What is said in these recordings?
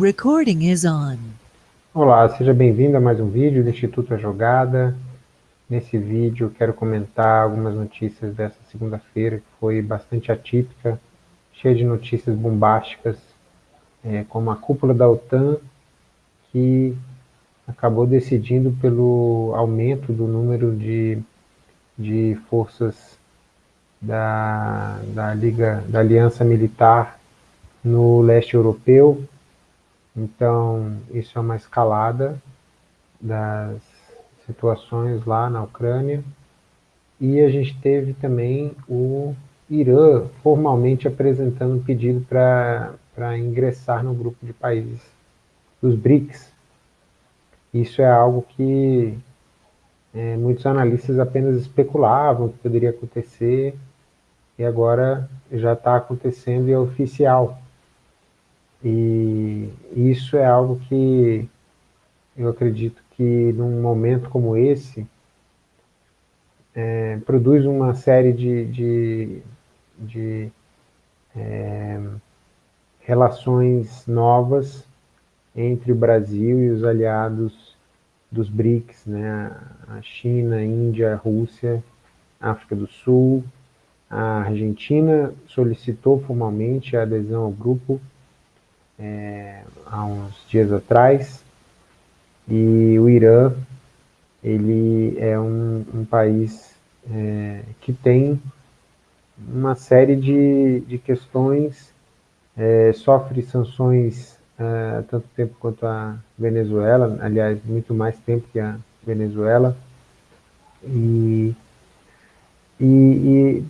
Recording is on. Olá, seja bem-vindo a mais um vídeo do Instituto A Jogada. Nesse vídeo quero comentar algumas notícias dessa segunda-feira que foi bastante atípica, cheia de notícias bombásticas, é, como a cúpula da OTAN, que acabou decidindo pelo aumento do número de, de forças da, da, Liga, da Aliança Militar no leste europeu, então, isso é uma escalada das situações lá na Ucrânia. E a gente teve também o Irã formalmente apresentando um pedido para ingressar no grupo de países dos BRICS. Isso é algo que é, muitos analistas apenas especulavam que poderia acontecer, e agora já está acontecendo e é oficial. E isso é algo que eu acredito que num momento como esse, é, produz uma série de, de, de é, relações novas entre o Brasil e os aliados dos BRICS, né? a China, a Índia, a Rússia, a África do Sul, a Argentina solicitou formalmente a adesão ao grupo, é, há uns dias atrás, e o Irã, ele é um, um país é, que tem uma série de, de questões, é, sofre sanções há é, tanto tempo quanto a Venezuela, aliás, muito mais tempo que a Venezuela, e, e, e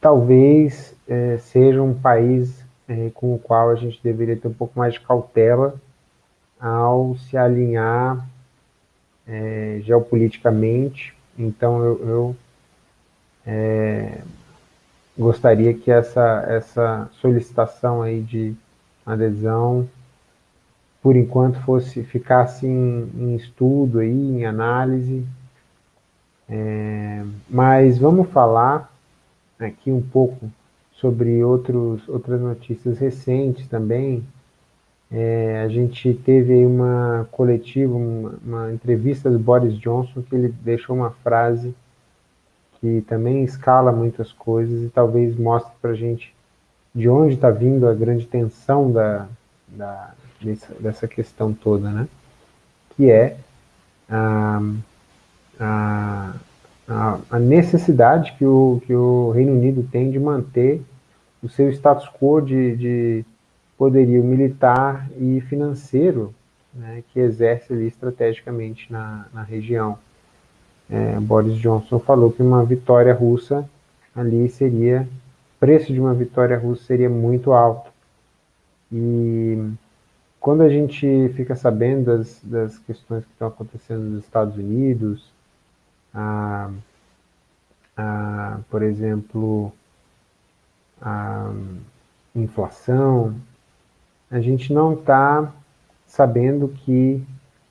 talvez é, seja um país é, com o qual a gente deveria ter um pouco mais de cautela ao se alinhar é, geopoliticamente. Então, eu, eu é, gostaria que essa, essa solicitação aí de adesão, por enquanto, fosse ficasse em, em estudo, aí, em análise. É, mas vamos falar aqui um pouco sobre outros, outras notícias recentes também. É, a gente teve uma coletiva, uma, uma, entrevista do Boris Johnson, que ele deixou uma frase que também escala muitas coisas e talvez mostre para a gente de onde está vindo a grande tensão da, da, dessa, dessa questão toda, né? que é a, a, a, necessidade que o, que o Reino Unido tem de manter o seu status quo de, de poderio militar e financeiro né, que exerce ali estrategicamente na, na região. É, Boris Johnson falou que uma vitória russa ali seria, preço de uma vitória russa seria muito alto. E quando a gente fica sabendo das, das questões que estão acontecendo nos Estados Unidos, a, a, por exemplo, a inflação, a gente não está sabendo que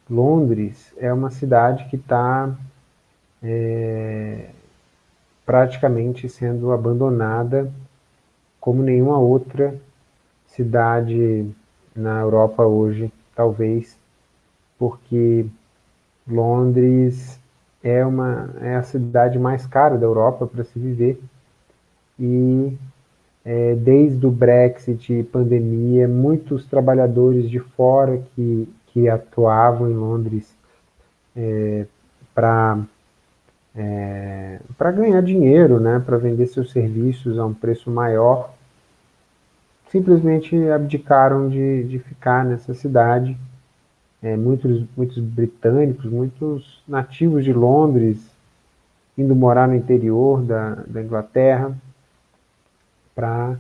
Londres é uma cidade que está é, praticamente sendo abandonada como nenhuma outra cidade na Europa hoje, talvez porque Londres é, uma, é a cidade mais cara da Europa para se viver e é, desde o Brexit pandemia, muitos trabalhadores de fora que, que atuavam em Londres é, para é, para ganhar dinheiro, né, para vender seus serviços a um preço maior, simplesmente abdicaram de, de ficar nessa cidade. É, muitos, muitos britânicos, muitos nativos de Londres, indo morar no interior da, da Inglaterra, para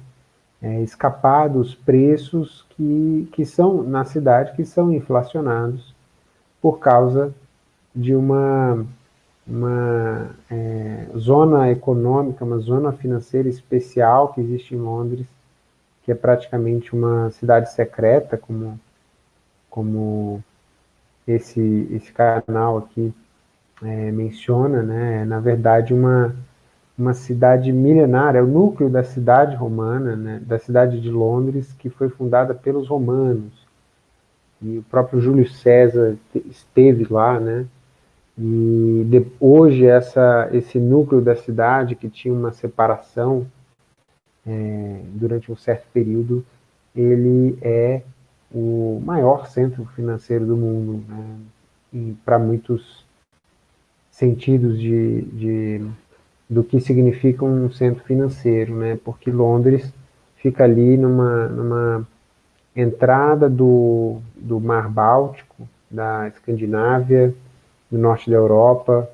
é, escapar dos preços que, que são na cidade, que são inflacionados por causa de uma, uma é, zona econômica, uma zona financeira especial que existe em Londres, que é praticamente uma cidade secreta, como, como esse, esse canal aqui é, menciona, né? é, na verdade, uma, uma cidade milenária, é o núcleo da cidade romana, né, da cidade de Londres, que foi fundada pelos romanos. e o próprio Júlio César esteve lá, né? E de, hoje essa, esse núcleo da cidade, que tinha uma separação é, durante um certo período, ele é o maior centro financeiro do mundo, né? para muitos sentidos de, de, do que significa um centro financeiro, né? porque Londres fica ali numa, numa entrada do, do Mar Báltico, da Escandinávia, do norte da Europa,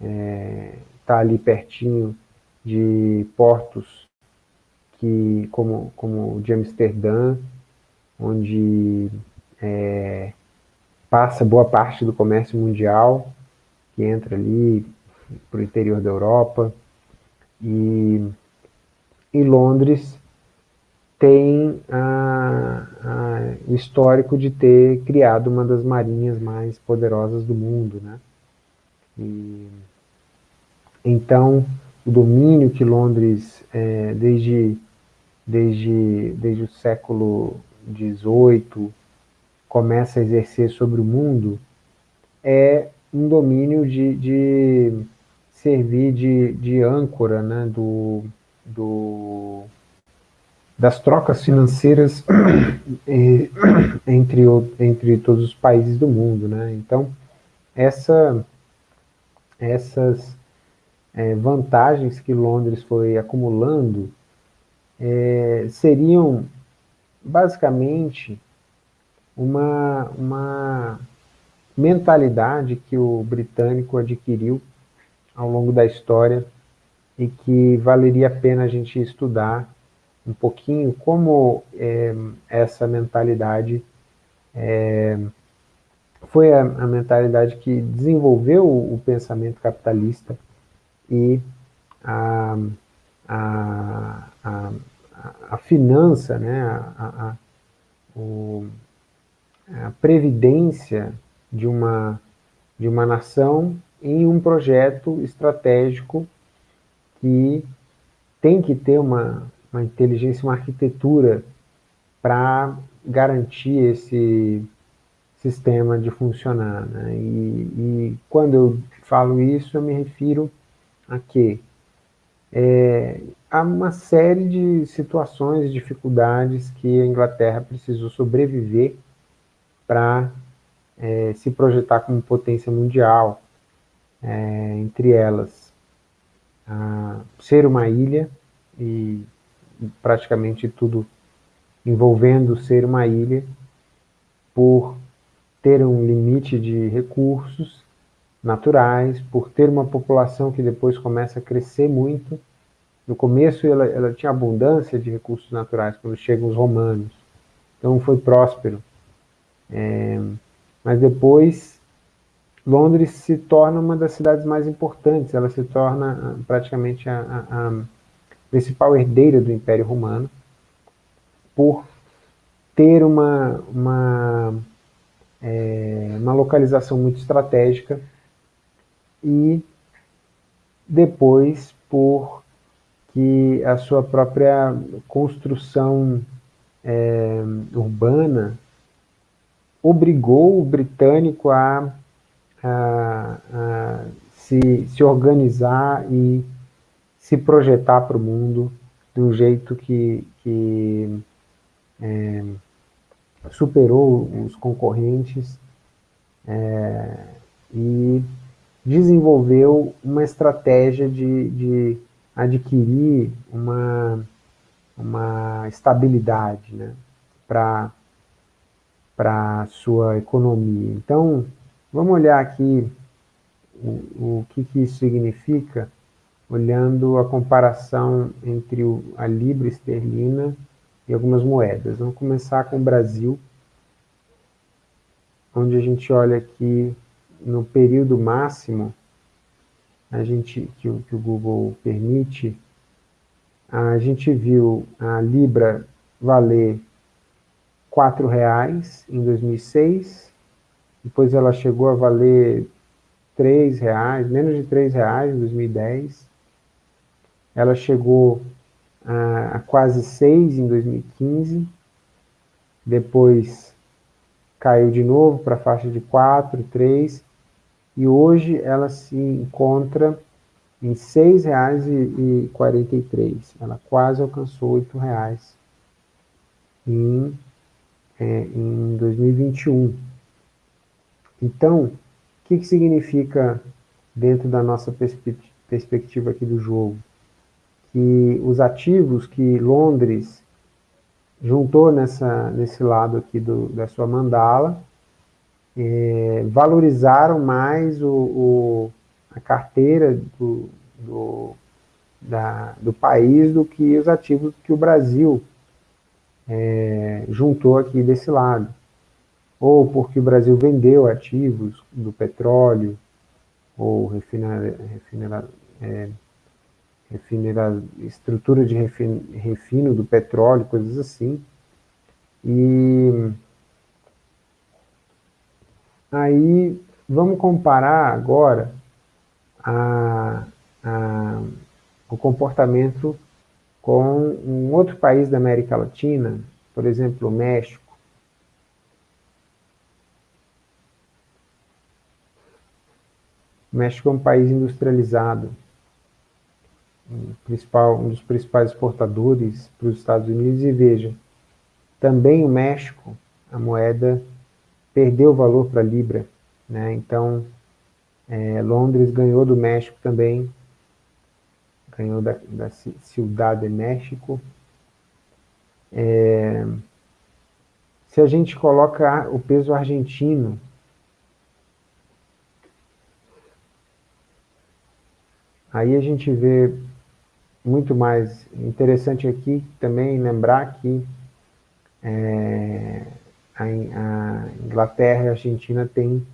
está é, tá ali pertinho de portos que, como, como de Amsterdã, onde é, passa boa parte do comércio mundial, que entra ali para o interior da Europa, e, e Londres tem a, a, o histórico de ter criado uma das marinhas mais poderosas do mundo. Né? E, então, o domínio que Londres, é, desde, desde, desde o século XVIII, começa a exercer sobre o mundo, é um domínio de, de servir de, de âncora né, do, do, das trocas financeiras entre, entre todos os países do mundo. Né? Então, essa, essas é, vantagens que Londres foi acumulando é, seriam basicamente uma, uma mentalidade que o britânico adquiriu ao longo da história e que valeria a pena a gente estudar um pouquinho como é, essa mentalidade é, foi a, a, mentalidade que desenvolveu o, o pensamento capitalista e a, a, a, a finança, né, a, a, o, a previdência de uma, de uma nação em um projeto estratégico que tem que ter uma, uma inteligência, uma arquitetura para garantir esse sistema de funcionar. Né? E, e, quando eu falo isso, eu me refiro a que é, há uma série de situações, dificuldades que a Inglaterra precisou sobreviver para é, se projetar como potência mundial, é, entre elas ser uma ilha e praticamente tudo envolvendo ser uma ilha, por ter um limite de recursos naturais, por ter uma população que depois começa a crescer muito. No começo ela, ela tinha abundância de recursos naturais, quando chegam os romanos. Então foi próspero. É, mas depois Londres se torna uma das cidades mais importantes, ela se torna ah, praticamente a, a, a principal herdeira do Império Romano, por ter uma, uma, é, uma localização muito estratégica e depois por que a sua própria construção é, urbana obrigou o britânico a, a, a se, se organizar e se projetar para o mundo de um jeito que, que é, superou os concorrentes é, e desenvolveu uma estratégia de, de adquirir uma, uma estabilidade né, para a sua economia. Então, vamos olhar aqui o, o que, que isso significa olhando a comparação entre o, a libra esterlina e algumas moedas. Vamos começar com o Brasil, onde a gente olha aqui no período máximo, a gente, que, o, que o Google permite, a gente viu a libra valer R$ reais em 2006, depois ela chegou a valer R$ reais, menos de R$ reais em 2010, ela chegou a, a quase 6 em 2015, depois caiu de novo para a faixa de 4, 3, e hoje ela se encontra em R$ 6,43. Ela quase alcançou R$ 8,00 em, é, em 2021. Então, o que, que significa dentro da nossa perspe perspectiva aqui do jogo? Que os ativos que Londres juntou nessa, nesse lado aqui do, da sua mandala, é, valorizaram mais o, o, a carteira do, do, da, do país do que os ativos que o Brasil é, juntou aqui desse lado. Ou porque o Brasil vendeu ativos do petróleo, ou refinar, refinar, é, estrutura de refino, refino do petróleo, coisas assim. E aí vamos comparar agora a, a, o comportamento com um outro país da América Latina, por exemplo, o México. O México é um país industrializado, um, um dos principais exportadores para os Estados Unidos, e veja, também o México, a moeda perdeu valor para a Libra, né? então é, Londres ganhou do México também, ganhou da, da de México. É, se a gente coloca o peso argentino, aí a gente vê muito mais interessante aqui também lembrar que é, a, Inglaterra e a Argentina têm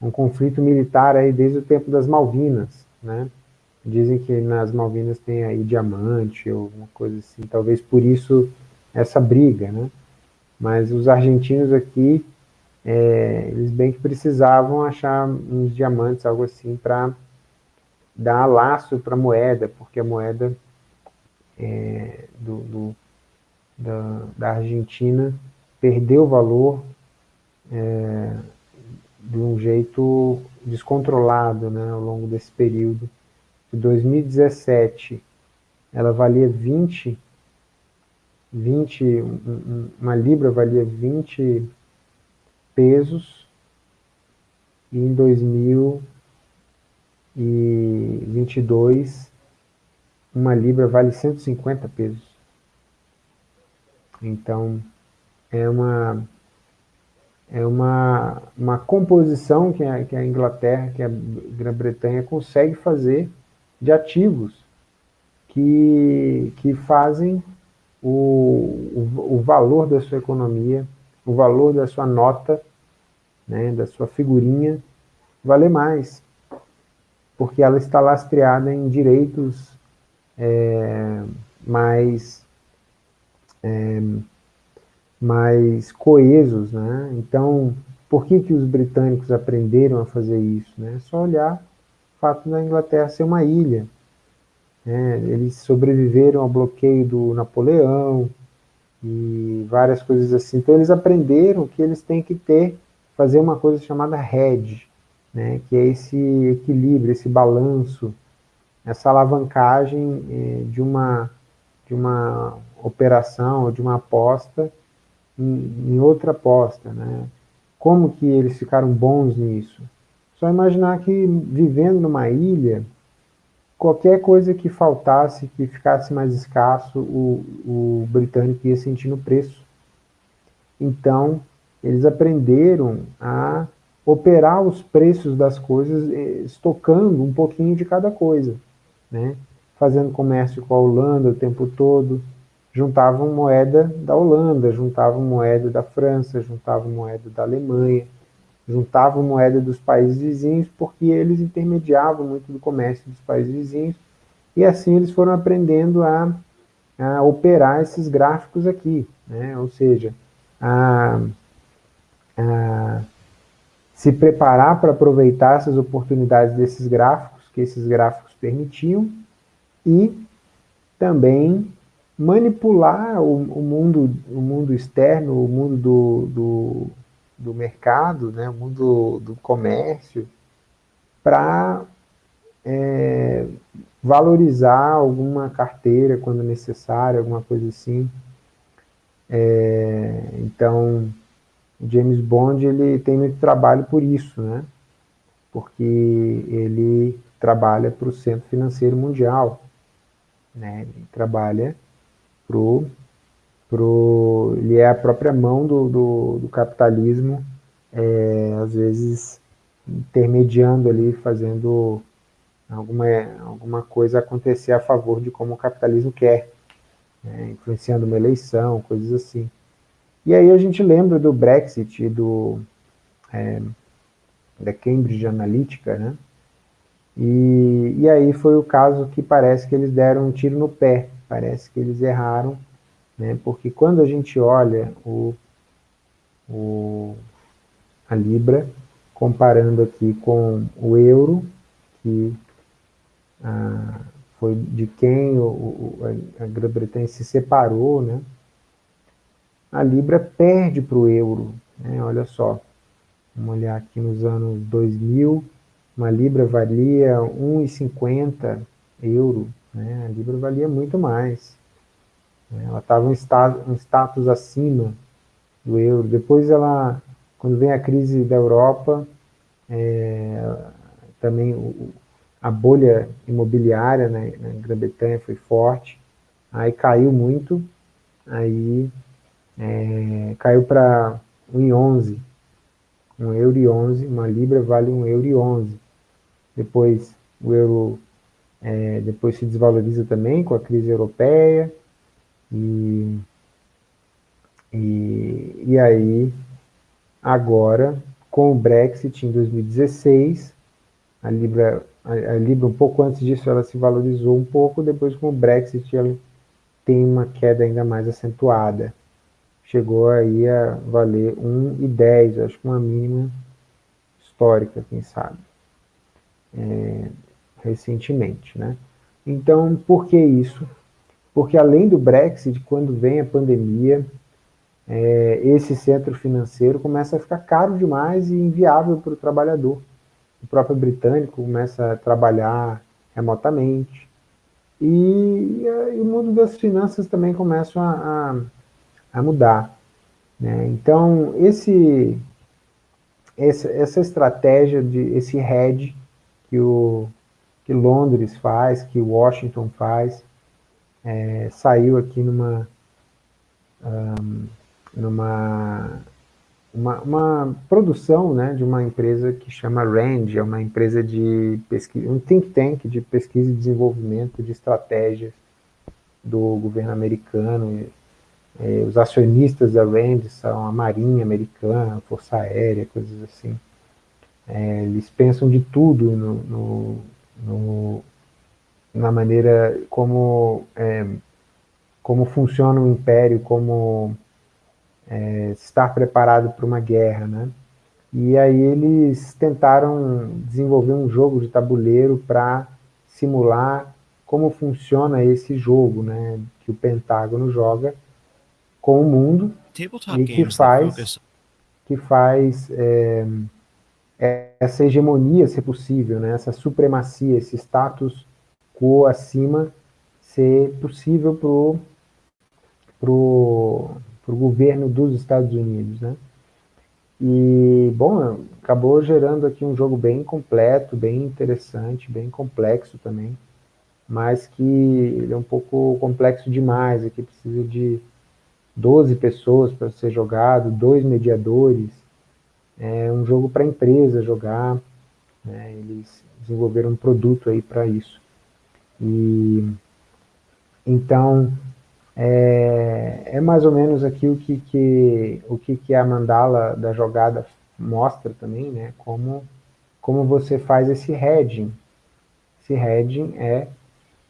um conflito militar aí desde o tempo das Malvinas, né? Dizem que nas Malvinas tem aí diamante ou alguma coisa assim, talvez por isso essa briga, né? Mas os argentinos aqui, é, eles bem que precisavam achar uns diamantes, algo assim, para dar laço para a moeda, porque a moeda é, do, do, da, da Argentina perdeu valor é, de um jeito descontrolado né, ao longo desse período. Em 2017, ela valia 20, 20 uma libra valia 20 pesos, e em 2022, uma libra vale 150 pesos. Então, é uma é uma, uma composição que a, que a Inglaterra, que a Grã-Bretanha consegue fazer de ativos que, que fazem o, o, o, valor da sua economia, o valor da sua nota, né, da sua figurinha, valer mais, porque ela está lastreada em direitos é, mais... É, mais coesos, né? Então, por que, que os britânicos aprenderam a fazer isso? Né? É só olhar o fato da Inglaterra ser uma ilha. Né? Eles sobreviveram ao bloqueio do Napoleão e várias coisas assim. Então, eles aprenderam que eles têm que ter, fazer uma coisa chamada hedge, né? que é esse equilíbrio, esse balanço, essa alavancagem eh, de, uma, de uma operação, de uma aposta, em, em outra aposta, né? Como que eles ficaram bons nisso? Só imaginar que vivendo numa ilha, qualquer coisa que faltasse, que ficasse mais escasso, o, o britânico ia sentir no preço. Então, eles aprenderam a operar os preços das coisas, eh, estocando um pouquinho de cada coisa, né? fazendo comércio com a Holanda o tempo todo, juntavam moeda da Holanda, juntavam moeda da França, juntavam moeda da Alemanha, juntavam moeda dos países vizinhos, porque eles intermediavam muito do comércio dos países vizinhos, e assim eles foram aprendendo a, a operar esses gráficos aqui, né? ou seja, a, a se preparar para aproveitar essas oportunidades desses gráficos, que esses gráficos permitiam, e também manipular o, o, mundo, o mundo externo, o mundo do, do, do mercado, né, o mundo do comércio, para é, valorizar alguma carteira quando necessário, alguma coisa assim. É, então, James Bond ele tem muito trabalho por isso, né? Porque ele trabalha para o Centro Financeiro Mundial, né? Ele trabalha pro, pro, ele é a própria mão do, do, do capitalismo, é, às vezes intermediando ali, fazendo alguma, alguma coisa acontecer a favor de como o capitalismo quer, né, influenciando uma eleição, coisas assim. E aí a gente lembra do Brexit e do, é, da Cambridge Analytica, né? E, e aí foi o caso que parece que eles deram um tiro no pé, parece que eles erraram, né? Porque quando a gente olha o, o, a Libra, comparando aqui com o euro, que ah, foi de quem o, o, a Grã-Bretanha se separou, né? a Libra perde para o euro, né? olha só, vamos olhar aqui nos anos 2000, uma Libra valia 1,50 euro, né? a Libra valia muito mais, né? ela estava um, um status acima do euro, depois ela, quando vem a crise da Europa, é, também o, a bolha imobiliária né, na Grã-Bretanha foi forte, aí caiu muito, aí é, caiu para 1,11, 1 euro e 11, uma libra vale 1 euro e 11. Depois o euro é, depois se desvaloriza também com a crise europeia, e, e, e aí agora com o Brexit em 2016, a Libra a, a Libra, um pouco antes disso, ela se valorizou um pouco, depois com o Brexit ela tem uma queda ainda mais acentuada. Chegou aí a valer 1,10, acho que uma mínima histórica, quem sabe, é, recentemente, né? Então, por que isso? Porque além do Brexit, quando vem a pandemia, é, esse centro financeiro começa a ficar caro demais e inviável para o trabalhador o próprio britânico começa a trabalhar remotamente, e, e o mundo das finanças também começa a, a, a mudar. Né? Então, esse, essa, essa estratégia, de esse hedge que, o, que Londres faz, que Washington faz, é, saiu aqui numa, um, numa uma, uma produção né, de uma empresa que chama RAND, é uma empresa de pesquisa, um think tank de pesquisa e desenvolvimento de estratégias do governo americano. É, os acionistas da RAND são a Marinha Americana, a Força Aérea, coisas assim. É, eles pensam de tudo no, no, no, na maneira como, é, como funciona o império, como é, estar preparado para uma guerra, né? E aí eles tentaram desenvolver um jogo de tabuleiro para simular como funciona esse jogo, né? Que o Pentágono joga com o mundo e que faz, que faz é, essa hegemonia ser possível, né? Essa supremacia, esse status quo acima ser possível pro pro para o governo dos Estados Unidos, né? E, bom, acabou gerando aqui um jogo bem completo, bem interessante, bem complexo também, mas que ele é um pouco complexo demais, aqui precisa de 12 pessoas para ser jogado, dois mediadores, é um jogo para a empresa jogar, né? eles desenvolveram um produto aí para isso. E, então, é, é mais ou menos aqui o que, que, o que, que a mandala da jogada mostra também, né? Como, como você faz esse hedging. Esse hedging é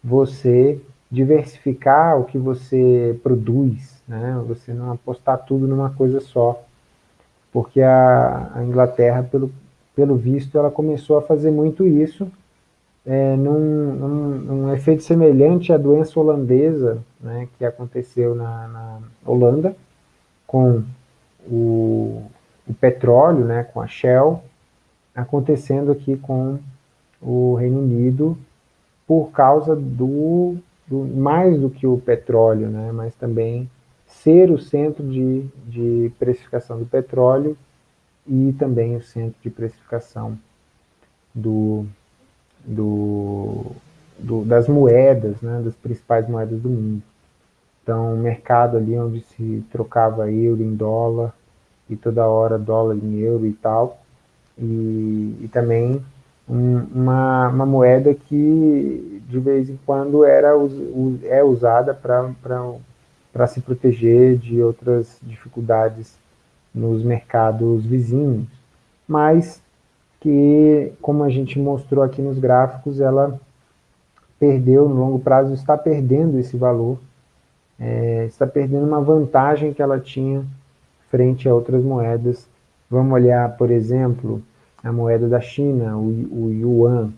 você diversificar o que você produz, né? Você não apostar tudo numa coisa só. Porque a, a Inglaterra, pelo, pelo visto, ela começou a fazer muito isso é, num, num, num, efeito semelhante à doença holandesa, né, que aconteceu na, na Holanda, com o, o, petróleo, né, com a Shell, acontecendo aqui com o Reino Unido por causa do, do mais do que o petróleo, né, mas também ser o centro de, de precificação do petróleo e também o centro de precificação do, do, do, das moedas, né, das principais moedas do mundo. Então, o mercado ali onde se trocava euro em dólar, e toda hora dólar em euro e tal, e, e também um, uma, uma moeda que de vez em quando era, é usada para se proteger de outras dificuldades nos mercados vizinhos, mas que, como a gente mostrou aqui nos gráficos, ela perdeu no longo prazo, está perdendo esse valor, é, está perdendo uma vantagem que ela tinha frente a outras moedas. Vamos olhar, por exemplo, a moeda da China, o, o Yuan,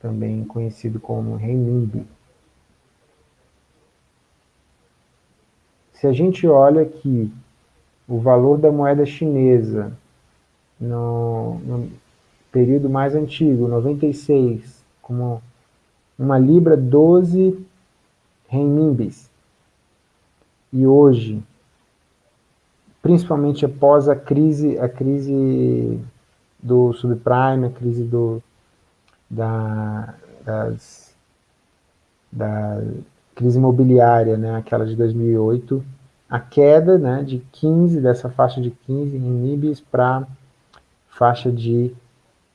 também conhecido como renminbi. Se a gente olha aqui o valor da moeda chinesa no, no período mais antigo, 96, como uma libra 12 renminbis. E hoje, principalmente após a crise, a crise do subprime, a crise do, da, das, da crise imobiliária, né, aquela de 2008, a queda né, de 15, dessa faixa de 15 em NIBs para faixa de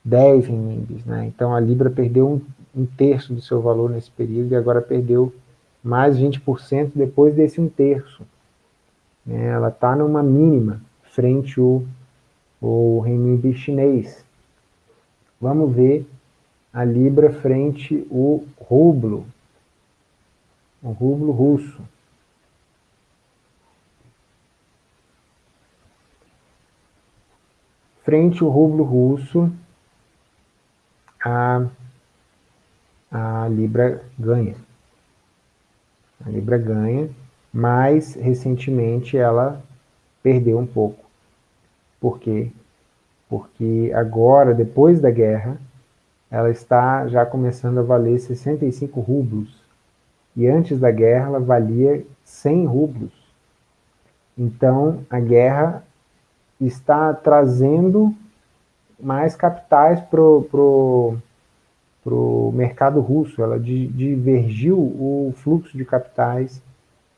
10 em NIBs. Né? Então a Libra perdeu um, um terço do seu valor nesse período e agora perdeu mais 20% depois desse um terço. Né? Ela está numa mínima frente ao, ao renminbi chinês. Vamos ver a Libra frente ao rublo, o rublo russo. Frente ao rublo russo, a, a Libra ganha. A Libra ganha, mas recentemente ela perdeu um pouco. Por quê? Porque agora, depois da guerra, ela está já começando a valer 65 rublos. E antes da guerra ela valia 100 rublos. Então, a guerra está trazendo mais capitais para o mercado russo. Ela divergiu o fluxo de capitais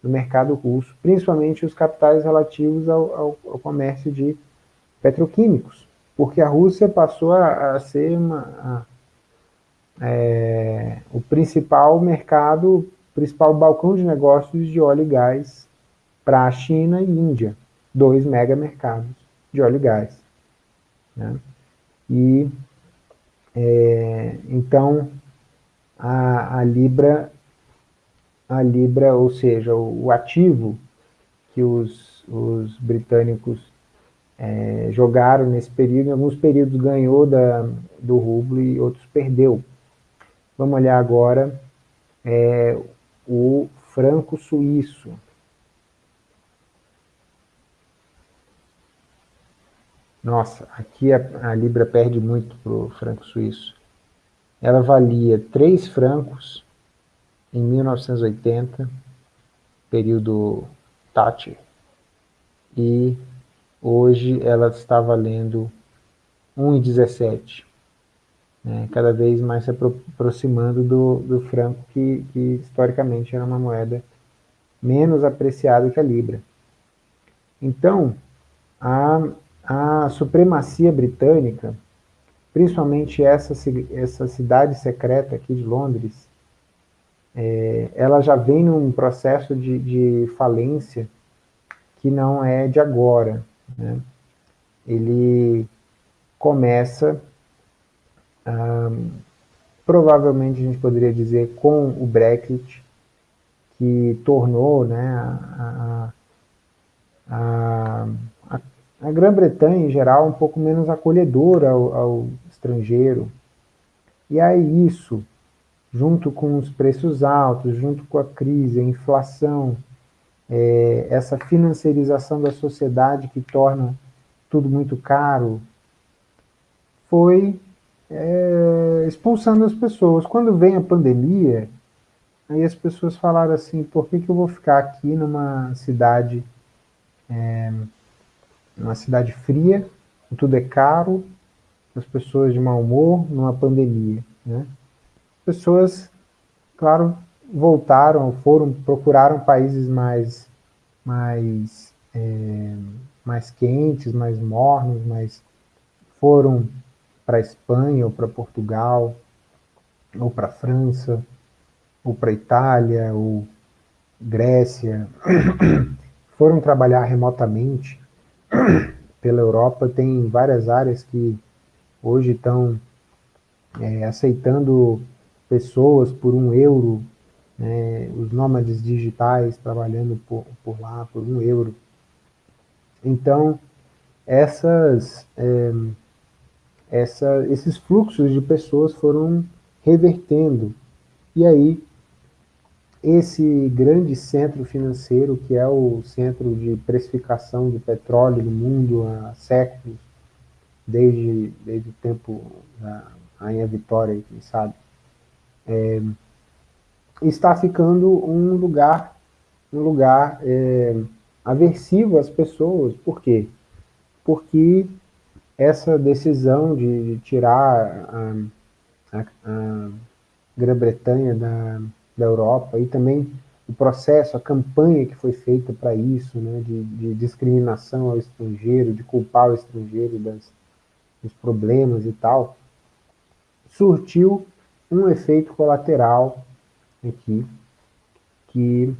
do mercado russo, principalmente os capitais relativos ao, ao, ao comércio de petroquímicos, porque a Rússia passou a, a ser uma, a, é, o principal mercado, principal balcão de negócios de óleo e gás para a China e Índia, dois mega mercados de óleo e gás. Né? E, é, então, a, a Libra a libra, ou seja, o, o ativo que os, os britânicos é, jogaram nesse período, em alguns períodos ganhou da, do rublo e outros perdeu. Vamos olhar agora é, o franco suíço. Nossa, aqui a, a libra perde muito para o franco suíço. Ela valia 3 francos em 1980, período Thatcher, e hoje ela está valendo 1,17, né, cada vez mais se aproximando do, do franco, que, que historicamente era uma moeda menos apreciada que a Libra. Então, a, a supremacia britânica, principalmente essa, essa cidade secreta aqui de Londres, é, ela já vem num processo de, de, falência que não é de agora. Né? Ele começa, provavelmente a gente poderia dizer, com o Brexit, que tornou né, a, a, a, a Grã-Bretanha, em geral, um pouco menos acolhedora ao, ao estrangeiro. E aí isso junto com os preços altos, junto com a crise, a inflação, é, essa financiarização da sociedade que torna tudo muito caro, foi é, expulsando as pessoas. Quando vem a pandemia, aí as pessoas falaram assim, por que, que eu vou ficar aqui numa cidade, é, numa cidade fria, tudo é caro, as pessoas de mau humor, numa pandemia, né? Pessoas, claro, voltaram, foram, procuraram países mais, mais, é, mais quentes, mais mornos, mais foram para a Espanha ou para Portugal, ou para a França, ou para a Itália, ou Grécia, foram trabalhar remotamente pela Europa, tem várias áreas que hoje estão é, aceitando pessoas por um euro, né, os nômades digitais trabalhando por, por lá por um euro. Então, essas, é, essa, esses fluxos de pessoas foram revertendo. E aí, esse grande centro financeiro, que é o centro de precificação de petróleo no mundo há séculos, desde, desde o tempo da Rainha Vitória, quem sabe, é, está ficando um lugar, um lugar é, aversivo às pessoas. Por quê? Porque essa decisão de, tirar a, a, a Grã-Bretanha da, da Europa e também o processo, a campanha que foi feita para isso, né, de, de, discriminação ao estrangeiro, de culpar o estrangeiro das, dos problemas e tal, surtiu um efeito colateral aqui, que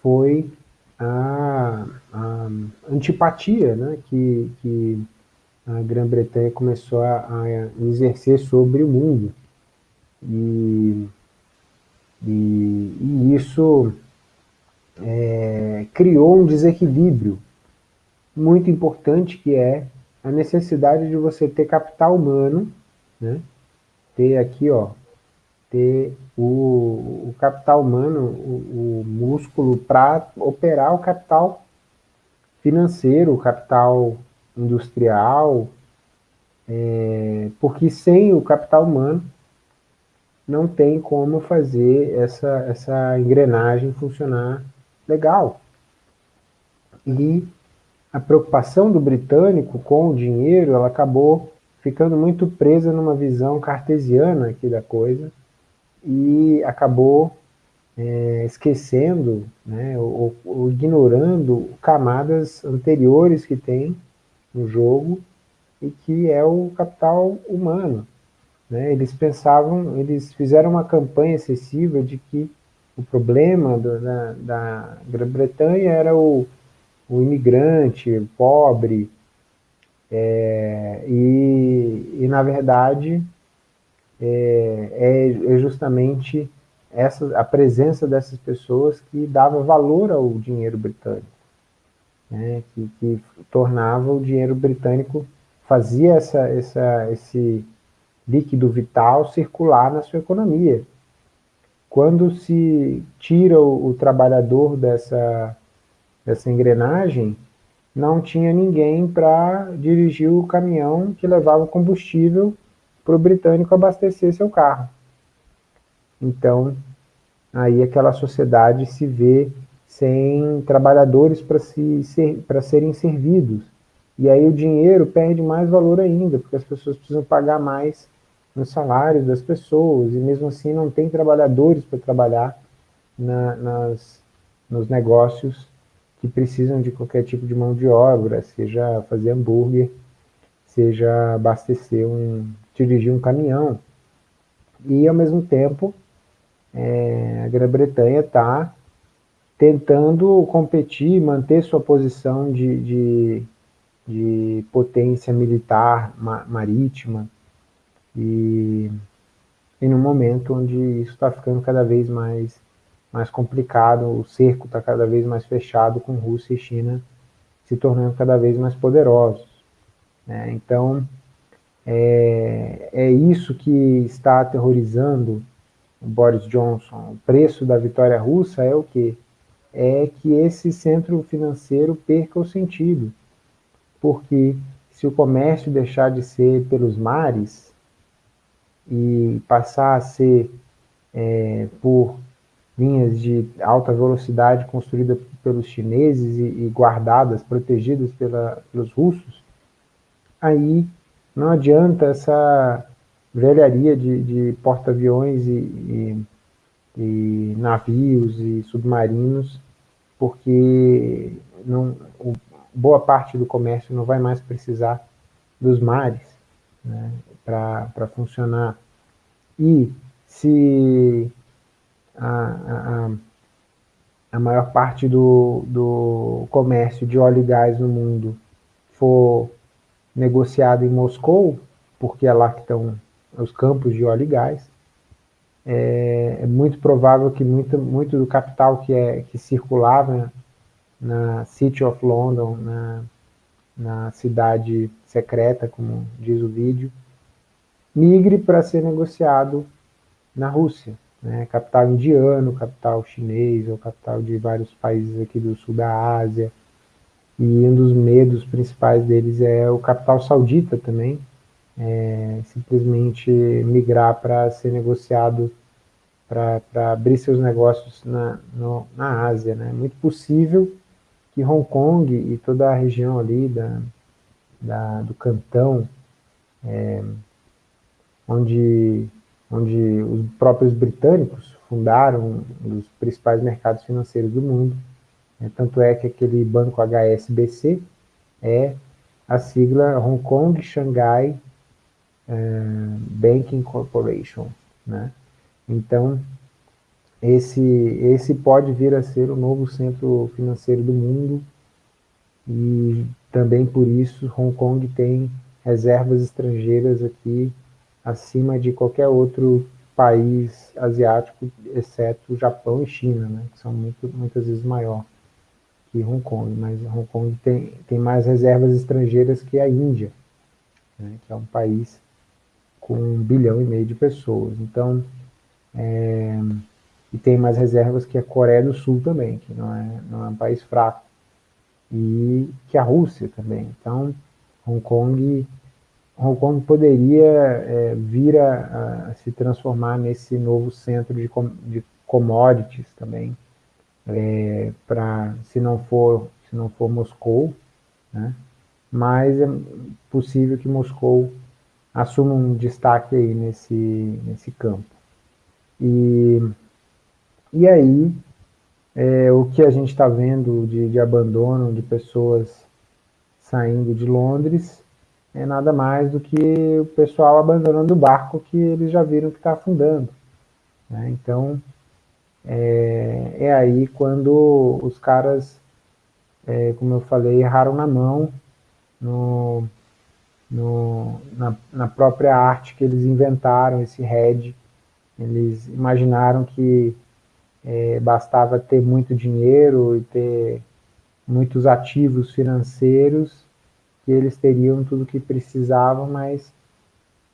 foi a, a antipatia né, que, que a Grã-Bretanha começou a, a, exercer sobre o mundo. E, e, e isso é, criou um desequilíbrio muito importante que é a necessidade de você ter capital humano, né? ter aqui, ó, ter o, o capital humano, o, o músculo para operar o capital financeiro, o capital industrial, é, porque sem o capital humano não tem como fazer essa, essa engrenagem funcionar legal. E a preocupação do britânico com o dinheiro, ela acabou ficando muito presa numa visão cartesiana aqui da coisa e acabou é, esquecendo né, ou, ou, ignorando camadas anteriores que tem no jogo e que é o capital humano. Né? Eles pensavam, eles fizeram uma campanha excessiva de que o problema do, da, da Grã-Bretanha era o, o imigrante, pobre, é, e, e, na verdade, é, é, é, justamente essa, a presença dessas pessoas que dava valor ao dinheiro britânico, né, que, que tornava o dinheiro britânico, fazia essa, essa, esse líquido vital circular na sua economia. Quando se tira o, o trabalhador dessa, dessa engrenagem, não tinha ninguém para dirigir o caminhão que levava combustível para o britânico abastecer seu carro. Então, aí aquela sociedade se vê sem trabalhadores para se, ser, serem servidos. E aí o dinheiro perde mais valor ainda, porque as pessoas precisam pagar mais nos salários das pessoas, e mesmo assim não tem trabalhadores para trabalhar na, nas, nos negócios que precisam de qualquer tipo de mão de obra, seja fazer hambúrguer, seja abastecer um, dirigir um caminhão. E, ao mesmo tempo, é, a Grã-Bretanha está tentando competir, manter sua posição de, de, de potência militar ma, marítima, e, e no momento onde isso está ficando cada vez mais, mais complicado, o cerco está cada vez mais fechado, com Rússia e China se tornando cada vez mais poderosos. Né? Então, é, é isso que está aterrorizando o Boris Johnson. O preço da vitória russa é o quê? É que esse centro financeiro perca o sentido. porque se o comércio deixar de ser pelos mares e passar a ser é, por linhas de alta velocidade construídas pelos chineses e, e guardadas, protegidas pela, pelos russos, aí não adianta essa velharia de, de porta-aviões e, e, e, navios e submarinos, porque não, o, boa parte do comércio não vai mais precisar dos mares né, para funcionar. E se a, a, a maior parte do, do comércio de óleo e gás no mundo for negociado em Moscou, porque é lá que estão os campos de óleo e gás, é, é muito provável que muito, muito do capital que, é, que circulava na City of London, na, na cidade secreta, como diz o vídeo, migre para ser negociado na Rússia. Né? Capital indiano, capital chinês, ou capital de vários países aqui do sul da Ásia. E um dos medos principais deles é o capital saudita também, é, simplesmente migrar para ser negociado, para abrir seus negócios na, no, na Ásia. Né? É muito possível que Hong Kong e toda a região ali da, da do Cantão, é, onde, onde os próprios britânicos fundaram um dos principais mercados financeiros do mundo, né? tanto é que aquele banco HSBC é a sigla Hong Kong Shanghai Banking Corporation, né? Então, esse, esse pode vir a ser o novo centro financeiro do mundo e também por isso Hong Kong tem reservas estrangeiras aqui acima de qualquer outro país asiático, exceto Japão e China, né, que são muito, muitas vezes maior que Hong Kong, mas Hong Kong tem, tem mais reservas estrangeiras que a Índia, né, que é um país com um bilhão e meio de pessoas. Então, é, e tem mais reservas que a Coreia do Sul também, que não é, não é um país fraco, e que a Rússia também. Então, Hong Kong, Hong Kong poderia é, vir a, a, se transformar nesse novo centro de, com, de commodities também, é, para se não for se não for Moscou, né? mas é possível que Moscou assuma um destaque aí nesse nesse campo. E e aí, é, o que a gente está vendo de, de abandono de pessoas saindo de Londres é nada mais do que o pessoal abandonando o barco que eles já viram que está afundando. Né? Então, é, é, aí quando os caras, é, como eu falei, erraram na mão no, no, na, na, própria arte que eles inventaram, esse head. Eles imaginaram que é, bastava ter muito dinheiro e ter muitos ativos financeiros que eles teriam tudo o que precisavam, mas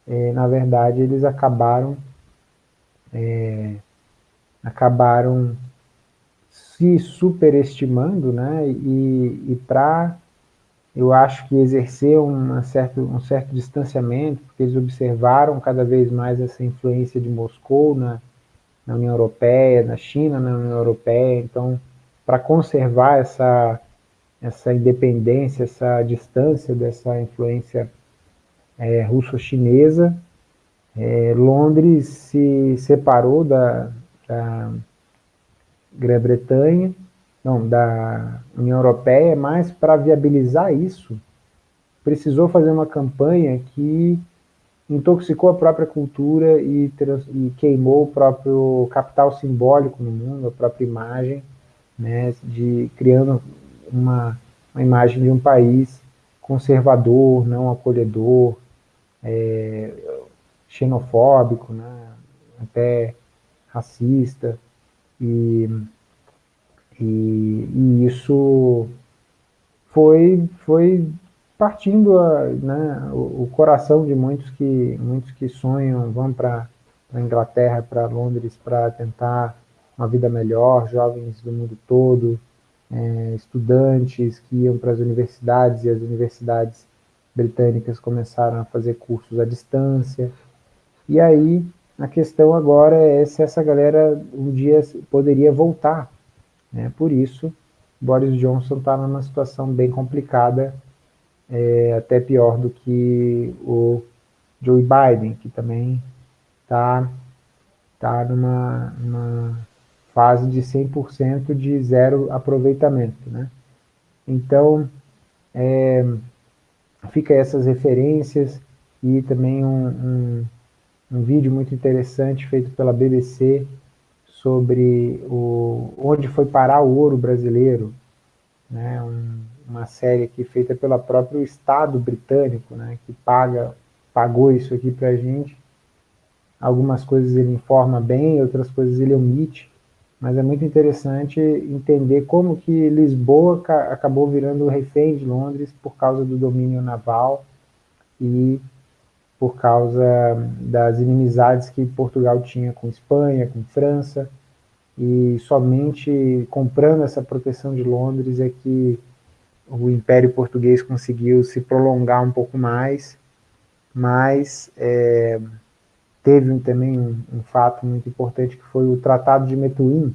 é, na verdade eles acabaram é, acabaram se superestimando, né? E, e para eu acho que exercer uma certo, um certo distanciamento, porque eles observaram cada vez mais essa influência de Moscou na, na União Europeia, na China, na União Europeia. Então, para conservar essa, essa independência, essa distância dessa influência é, russo-chinesa, é, Londres se separou da, da Grã-Bretanha, não, da União Europeia, mas para viabilizar isso, precisou fazer uma campanha que intoxicou a própria cultura e, e, queimou o próprio capital simbólico no mundo, a própria imagem, né, de criando uma, uma imagem de um país conservador, não acolhedor, é, xenofóbico, né, até racista, e, e, e isso foi, foi partindo a, né, o, o, coração de muitos que, muitos que sonham, vão para a Inglaterra, para Londres, para tentar uma vida melhor, jovens do mundo todo, é, estudantes que iam para as universidades e as universidades britânicas começaram a fazer cursos à distância. E aí a questão agora é se essa galera um dia poderia voltar. Né? Por isso, Boris Johnson está numa situação bem complicada, é, até pior do que o Joe Biden, que também está tá numa, numa fase de 100% de zero aproveitamento. Né? Então, é, fica essas referências e também um, um um vídeo muito interessante feito pela BBC sobre o, onde foi parar o ouro brasileiro, né, um, uma série aqui feita pelo próprio Estado britânico, né, que paga, pagou isso aqui para a gente. Algumas coisas ele informa bem, outras coisas ele omite, mas é muito interessante entender como que Lisboa acabou virando refém de Londres por causa do domínio naval e por causa das inimizades que Portugal tinha com Espanha, com França, e somente comprando essa proteção de Londres é que o Império Português conseguiu se prolongar um pouco mais, mas é, teve também um, um, fato muito importante que foi o Tratado de Metuim,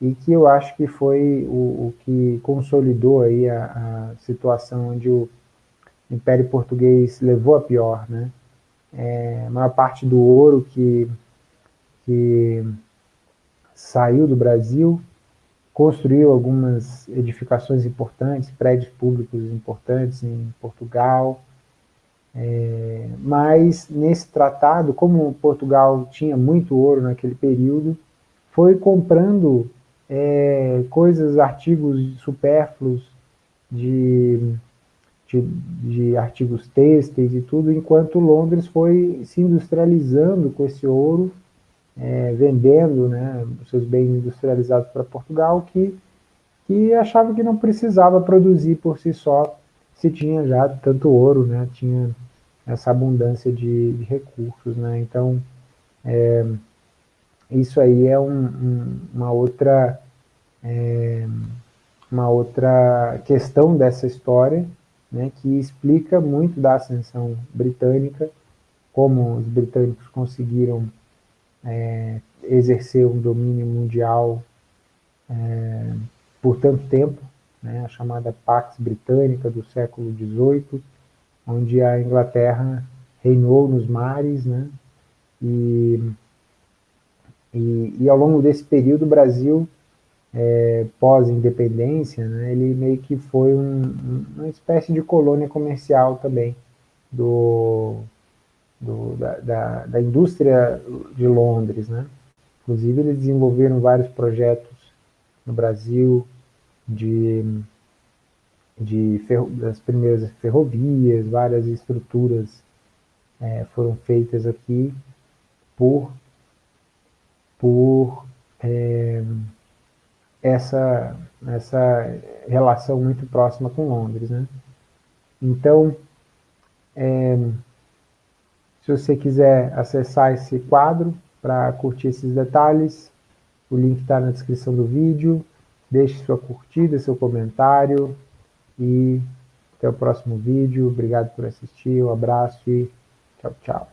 e que eu acho que foi o, o que consolidou aí a, a situação onde o Império Português levou a pior, né? É, a maior parte do ouro que, que saiu do Brasil, construiu algumas edificações importantes, prédios públicos importantes em Portugal, é, mas nesse tratado, como Portugal tinha muito ouro naquele período, foi comprando é, coisas, artigos supérfluos de de, de artigos têxteis e tudo, enquanto Londres foi se industrializando com esse ouro, é, vendendo né, seus bens industrializados para Portugal, que, que achava que não precisava produzir por si só, se tinha já tanto ouro, né, tinha essa abundância de, de recursos. Né, então, é, isso aí é um, um, uma outra... É, uma outra questão dessa história, né, que explica muito da ascensão britânica, como os britânicos conseguiram é, exercer um domínio mundial é, por tanto tempo, né, a chamada Pax Britânica do século XVIII, onde a Inglaterra reinou nos mares, né, e, e, e ao longo desse período o Brasil é, pós-independência, né, ele meio que foi um, uma espécie de colônia comercial também do, do da, da, da, indústria de Londres. Né? Inclusive, eles desenvolveram vários projetos no Brasil de, de ferro, das primeiras ferrovias, várias estruturas é, foram feitas aqui por, por é, essa, essa relação muito próxima com Londres. Né? Então, é, se você quiser acessar esse quadro para curtir esses detalhes, o link está na descrição do vídeo. Deixe sua curtida, seu comentário e até o próximo vídeo. Obrigado por assistir, um abraço e tchau, tchau.